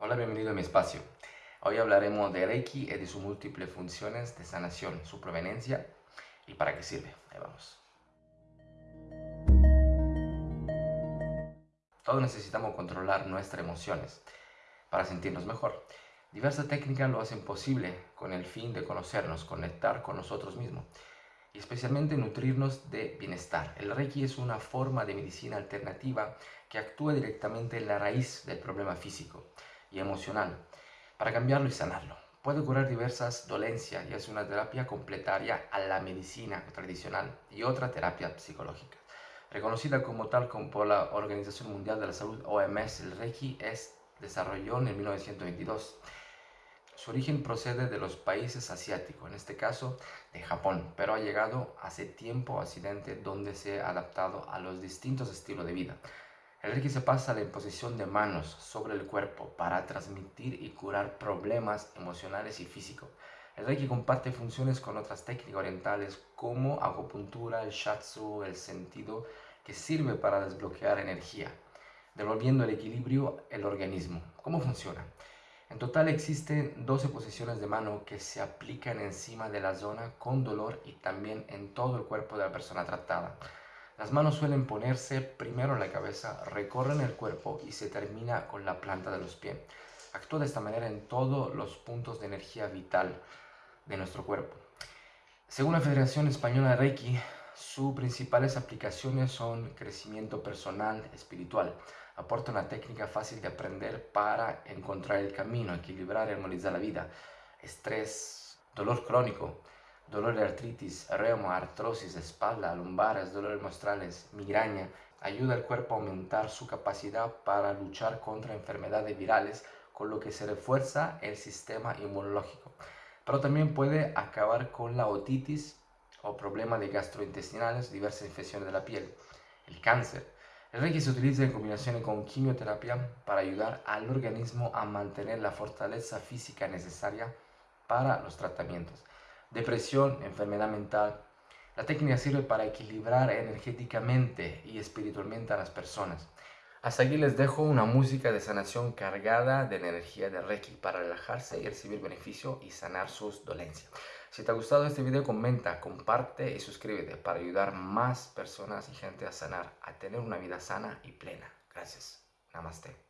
Hola, bienvenido a mi espacio. Hoy hablaremos de Reiki y de sus múltiples funciones de sanación, su proveniencia y para qué sirve. Ahí vamos. Todos necesitamos controlar nuestras emociones para sentirnos mejor. Diversas técnicas lo hacen posible con el fin de conocernos, conectar con nosotros mismos y especialmente nutrirnos de bienestar. El Reiki es una forma de medicina alternativa que actúa directamente en la raíz del problema físico y emocional para cambiarlo y sanarlo. Puede curar diversas dolencias y es una terapia completaria a la medicina tradicional y otra terapia psicológica. Reconocida como tal por la Organización Mundial de la Salud OMS, el Reiki es desarrolló en 1922. Su origen procede de los países asiáticos, en este caso de Japón, pero ha llegado hace tiempo a Occidente donde se ha adaptado a los distintos estilos de vida. El Reiki se pasa la imposición de manos sobre el cuerpo para transmitir y curar problemas emocionales y físicos. El Reiki comparte funciones con otras técnicas orientales como acupuntura, el shatsu, el sentido, que sirve para desbloquear energía, devolviendo el equilibrio al organismo. ¿Cómo funciona? En total existen 12 posiciones de mano que se aplican encima de la zona con dolor y también en todo el cuerpo de la persona tratada. Las manos suelen ponerse primero en la cabeza, recorren el cuerpo y se termina con la planta de los pies. Actúa de esta manera en todos los puntos de energía vital de nuestro cuerpo. Según la Federación Española de Reiki, sus principales aplicaciones son crecimiento personal, espiritual. Aporta una técnica fácil de aprender para encontrar el camino, equilibrar y armonizar la vida. Estrés, dolor crónico, dolor de artritis, reuma, artrosis, espalda, lumbares, dolores mostrales, migraña, ayuda al cuerpo a aumentar su capacidad para luchar contra enfermedades virales, con lo que se refuerza el sistema inmunológico. Pero también puede acabar con la otitis o problemas de gastrointestinales, diversas infecciones de la piel, el cáncer. El Reiki se utiliza en combinación con quimioterapia para ayudar al organismo a mantener la fortaleza física necesaria para los tratamientos depresión, enfermedad mental. La técnica sirve para equilibrar energéticamente y espiritualmente a las personas. Hasta aquí les dejo una música de sanación cargada de energía de Reiki para relajarse y recibir beneficio y sanar sus dolencias. Si te ha gustado este video, comenta, comparte y suscríbete para ayudar más personas y gente a sanar, a tener una vida sana y plena. Gracias. Namaste.